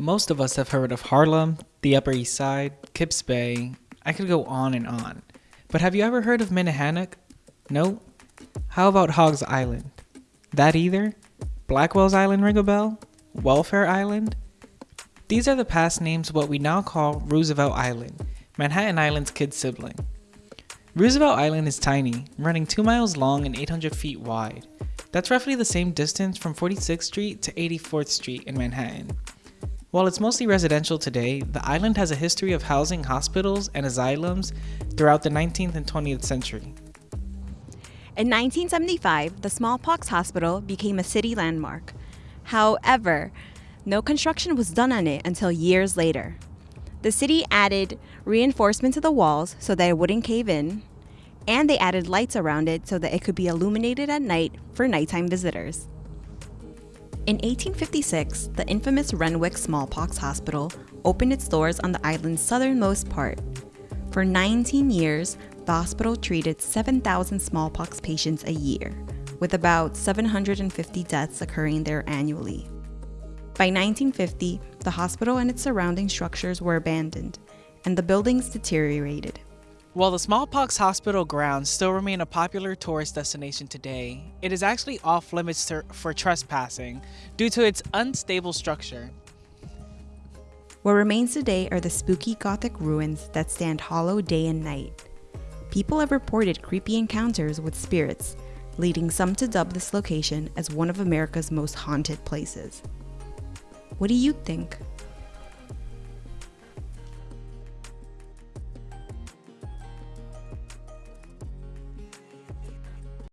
Most of us have heard of Harlem, the Upper East Side, Kips Bay. I could go on and on. But have you ever heard of Minnehanuck? No? How about Hogs Island? That either? Blackwell's Island ring a bell? Welfare Island? These are the past names of what we now call Roosevelt Island, Manhattan Island's kid sibling. Roosevelt Island is tiny, running 2 miles long and 800 feet wide. That's roughly the same distance from 46th Street to 84th Street in Manhattan. While it's mostly residential today, the island has a history of housing hospitals and asylums throughout the 19th and 20th century. In 1975, the smallpox hospital became a city landmark. However, no construction was done on it until years later. The city added reinforcement to the walls so that it wouldn't cave in, and they added lights around it so that it could be illuminated at night for nighttime visitors. In 1856, the infamous Renwick Smallpox Hospital opened its doors on the island's southernmost part. For 19 years, the hospital treated 7,000 smallpox patients a year, with about 750 deaths occurring there annually. By 1950, the hospital and its surrounding structures were abandoned, and the buildings deteriorated. While the smallpox hospital grounds still remain a popular tourist destination today, it is actually off limits for trespassing due to its unstable structure. What remains today are the spooky Gothic ruins that stand hollow day and night. People have reported creepy encounters with spirits, leading some to dub this location as one of America's most haunted places. What do you think?